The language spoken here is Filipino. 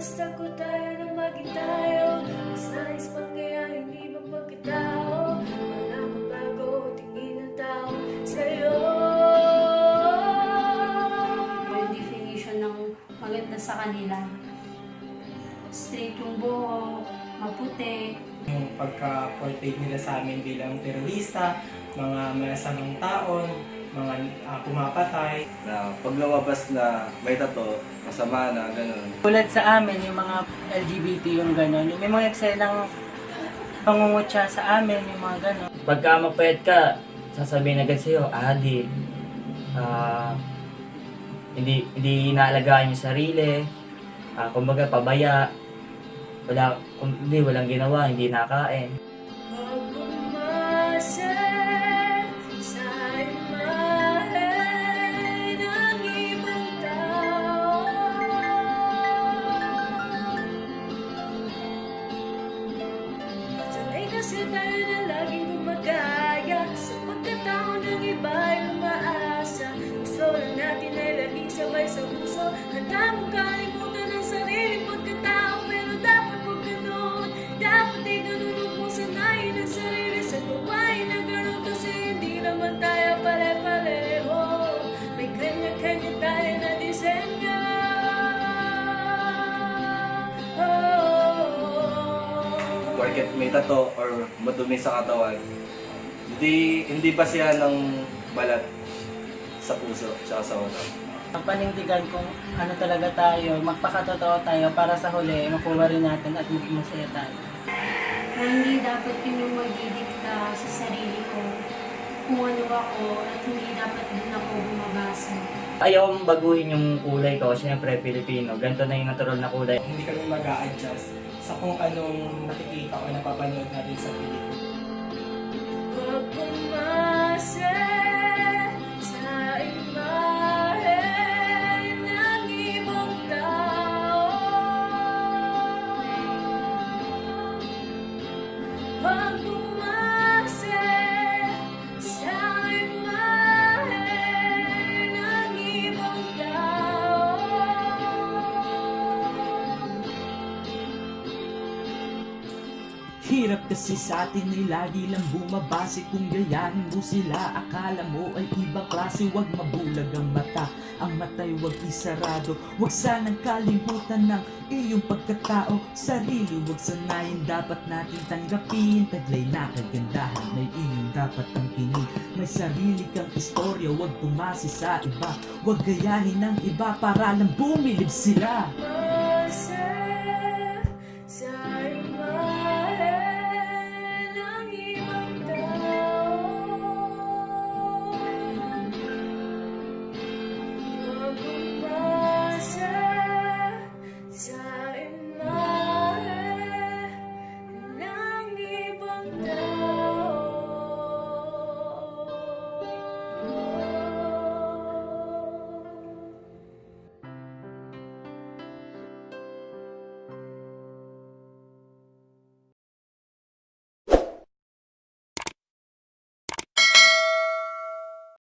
Madalas takot tayo na maging tayo. Mas nais pang kaya hindi mapagkatao Walang mabago tingin ng tao sa'yo. Yung definition ng maganda sa kanila. Straight yung buhok, maputi, Yung pagka-portray nila sa amin bilang terorista, mga masamang taon, mga ah, pumapatay. na pag lumabas na may tato, masama na, ganun. Tulad sa amin, yung mga LGBT yung gano'n, may mga eksenang pangungutya sa amin, yung mga gano'n. Pagka mapayat ka, sasabihin agad sa'yo, adi, ah, hindi, hindi inaalagaan yung sarili, ah, kumbaga pabaya, wala, kung, hindi, walang ginawa, hindi nakain. Tayo na laging gumagaya. Sa pagkatao ng iba ay umaasa. Gusto lang natin ay laging sabay sa puso. Handa mong kalimutan ang sariling pagkatao Pero dapat huwag ganun Dapat ay ganun huwag mong sanayin ang sarili Sa gawain na ganun kasi hindi naman tayo pare-pareho. May kanya-kanya tayo na disenyo Porket may tato or madumi sa katawan, hindi, hindi ba siya ng balat sa puso tsaka sa utak. Ang panindigan kung ano talaga tayo, magpakatotoo tayo para sa huli, makuha rin natin at maging masaya tayo. hindi dapat yun yung magdidikta sa sarili ko kung ano ako at hindi dapat din ako bumabasa. Ayaw baguhin yung kulay ko, siyempre Pilipino, ganito na yung natural na kulay. Hindi kami mag adjust sa kung anong nakikita o napapanood natin sa pelikula. Hirap kasi sa atin ay lagi lang bumabase Kung gayahin mo sila. Akala mo ay ibang klase Huwag mabulag ang mata. Ang mata'y huwag isarado. Huwag sanang kalimutan ng iyong pagkatao. Sarili huwag sanayin. Dapat natin tanggapin. Taglay na kagandahan. May iyong dapat tangkinin May sarili kang istorya Huwag tumasi sa iba. Huwag gayahin ng iba Para lang bumilib sila